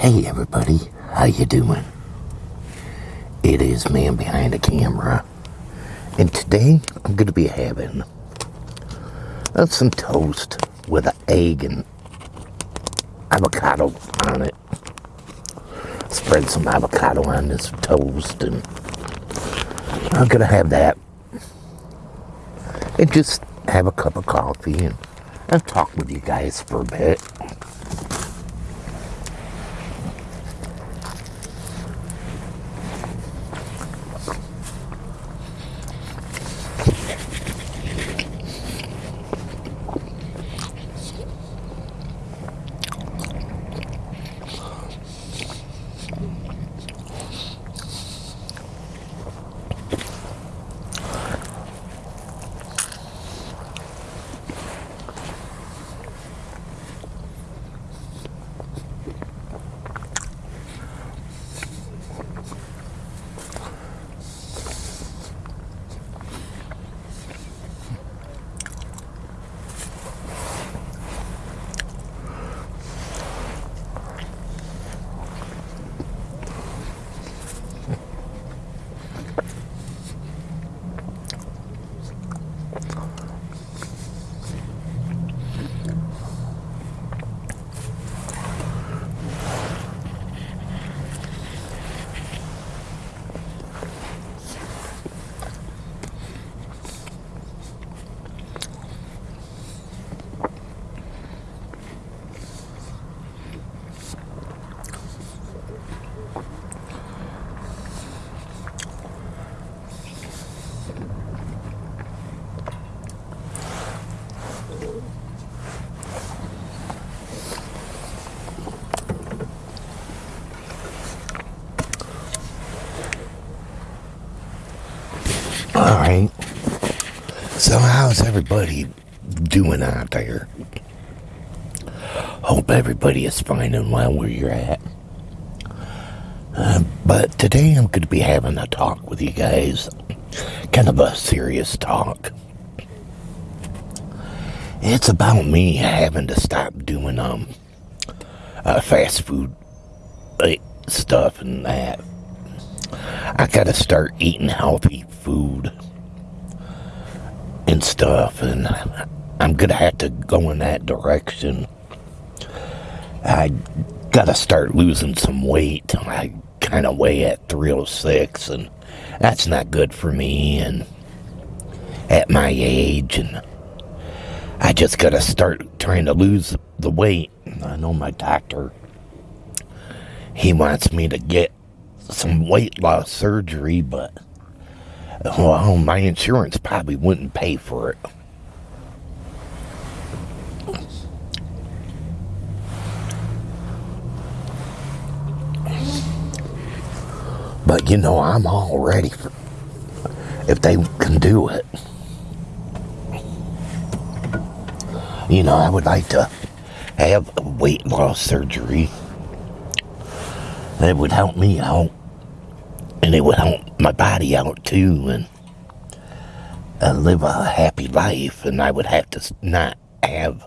Hey everybody, how you doing? It is man behind the camera, and today I'm going to be having uh, some toast with an egg and avocado on it. Spread some avocado on this toast, and I'm going to have that, and just have a cup of coffee and, and talk with you guys for a bit. So, how's everybody doing out there? Hope everybody is fine and well where you're at. Uh, but today I'm going to be having a talk with you guys. Kind of a serious talk. It's about me having to stop doing um uh, fast food uh, stuff and that. I gotta start eating healthy food and stuff, and I'm gonna have to go in that direction. I gotta start losing some weight. I kind of weigh at 306, and that's not good for me. And at my age, and I just gotta start trying to lose the weight. I know my doctor. He wants me to get some weight loss surgery, but well, my insurance probably wouldn't pay for it. But you know, I'm all ready for if they can do it. You know, I would like to have weight loss surgery. That would help me out and it would help my body out too and uh, live a happy life. And i would have to not have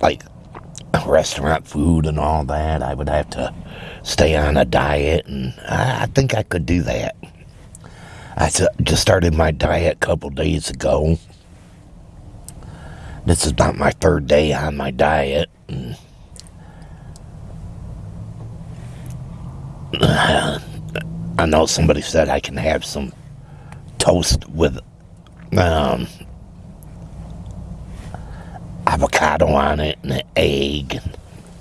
like restaurant food and all that. I would have to stay on a diet and i, I think i could do that. I just started my diet a couple days ago. This is about my third day on my diet and, uh, I know somebody said I can have some toast with um, avocado on it and an egg.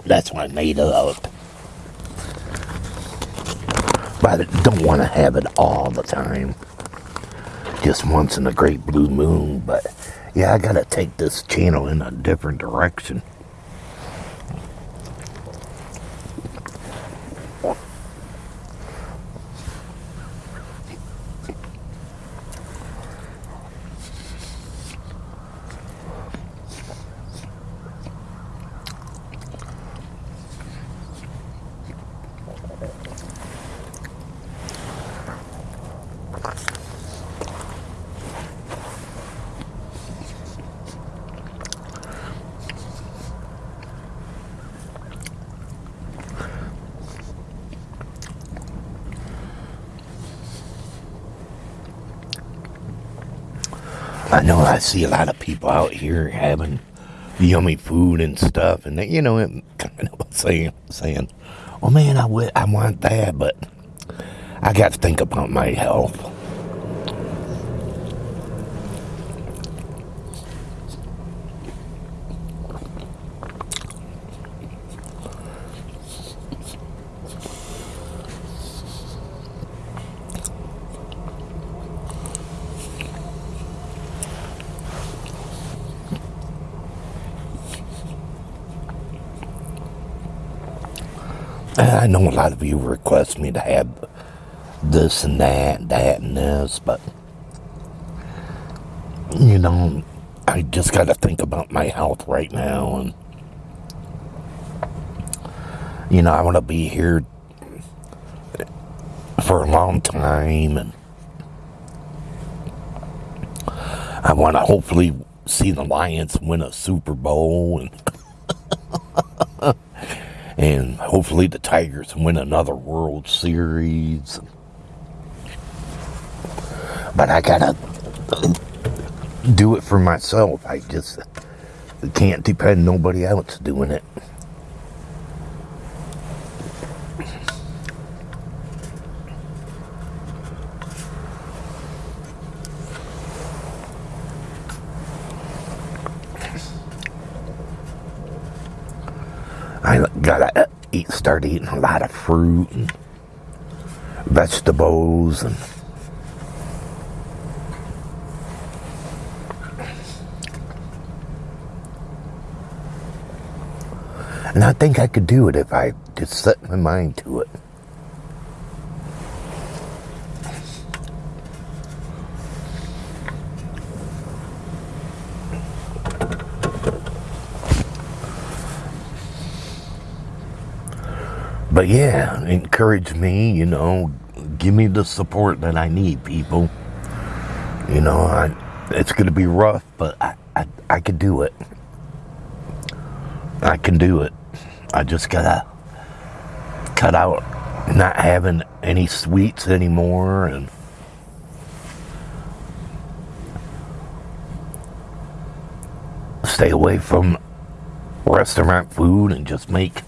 That's what I made up. But I don't want to have it all the time. Just once in a great blue moon. But yeah, I got to take this channel in a different direction. I know I see a lot of people out here having yummy food and stuff, and they, you know, kind of saying, saying, "Oh man, I want that," but I got to think about my health. I know a lot of you request me to have this and that, that and this, but you know, I just got to think about my health right now, and you know, I want to be here for a long time, and I want to hopefully see the Lions win a Super Bowl, and and hopefully the Tigers win another World Series. But I gotta do it for myself. I just can't depend nobody else doing it. I gotta eat, start eating a lot of fruit and vegetables and and I think I could do it if I just set my mind to it. But yeah, encourage me, you know, give me the support that I need, people. You know, I, it's going to be rough, but I, I, I can do it. I can do it. I just got to cut out not having any sweets anymore and stay away from restaurant food and just make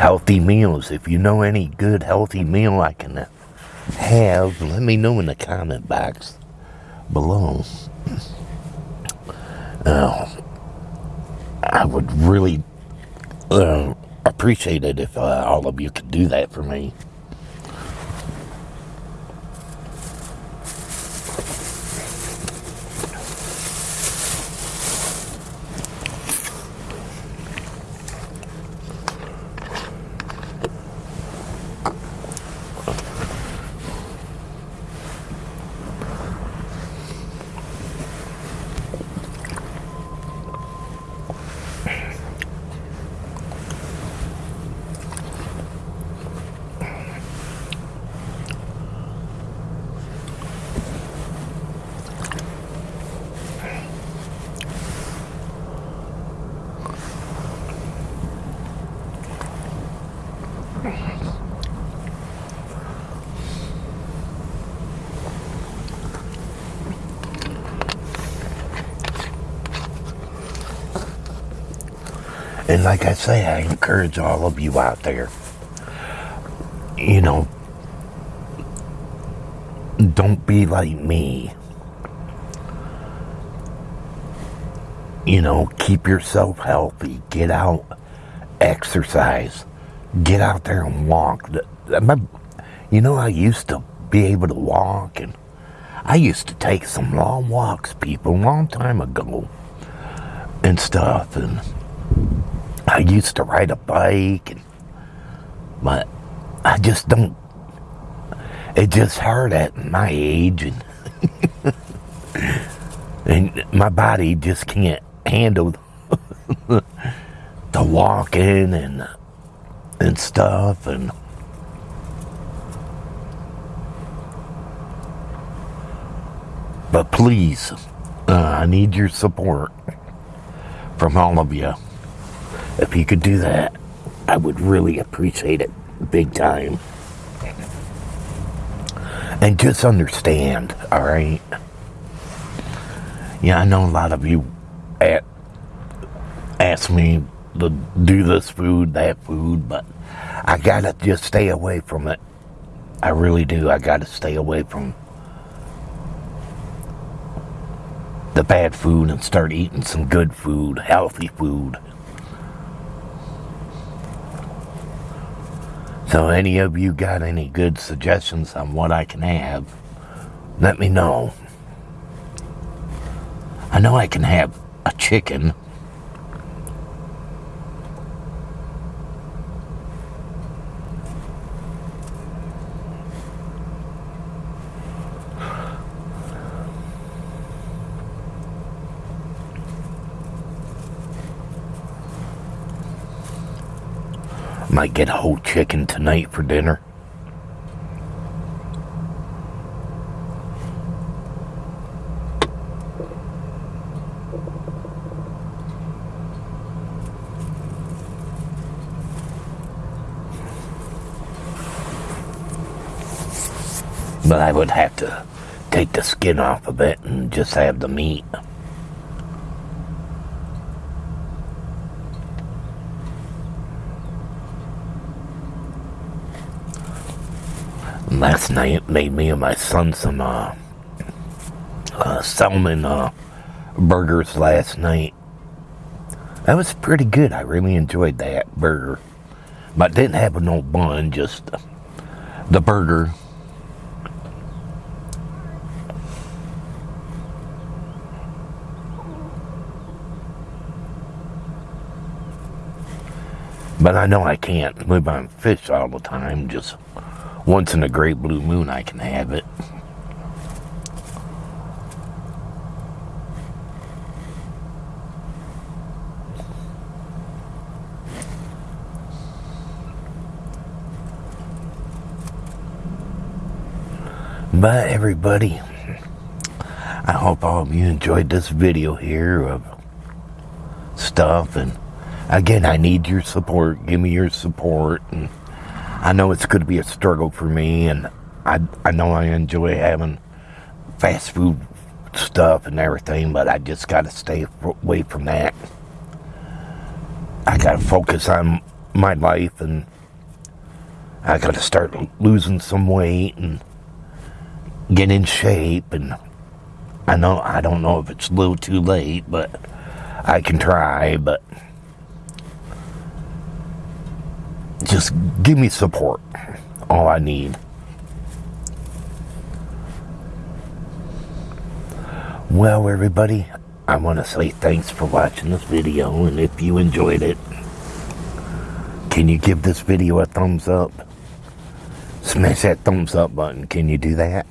healthy meals. If you know any good healthy meal I can have, let me know in the comment box below. Uh, I would really uh, appreciate it if uh, all of you could do that for me. And like I say, I encourage all of you out there, you know, don't be like me. You know, keep yourself healthy. Get out, exercise. Get out there and walk. You know, I used to be able to walk, and I used to take some long walks, people, a long time ago, and stuff, and I used to ride a bike, and, but I just don't. It's just hard at my age, and and my body just can't handle the walking and and stuff, and but please, uh, I need your support from all of you. If you could do that, I would really appreciate it big time. And just understand, all right? Yeah, I know a lot of you at, ask me to do this food, that food, but I gotta just stay away from it. I really do. I gotta stay away from the bad food and start eating some good food, healthy food. So any of you got any good suggestions on what I can have, let me know. I know I can have a chicken. Might get a whole chicken tonight for dinner. But I would have to take the skin off of it and just have the meat. Last night made me and my son some uh, uh, salmon uh, burgers last night. That was pretty good. I really enjoyed that burger. But didn't have no bun, just the burger. But I know I can't live on fish all the time, just once in a great blue moon I can have it. But everybody, I hope all of you enjoyed this video here of stuff and again I need your support. Give me your support and I know it's going to be a struggle for me, and I, I know I enjoy having fast food stuff and everything, but I just got to stay away from that. I got to focus on my life, and I got to start losing some weight and get in shape. And I know I don't know if it's a little too late, but I can try. But just give me support. All I need. Well, everybody, I want to say thanks for watching this video, and if you enjoyed it, can you give this video a thumbs up? Smash that thumbs up button. Can you do that?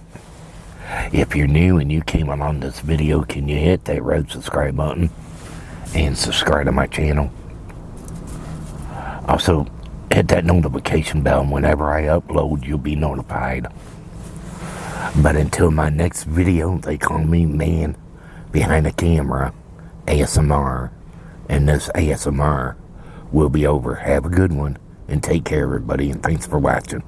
If you're new and you came on this video, can you hit that red subscribe button and subscribe to my channel? Also, hit that notification bell whenever I upload you'll be notified. But until my next video they call me man behind the camera ASMR and this ASMR will be over. Have a good one and take care everybody and thanks for watching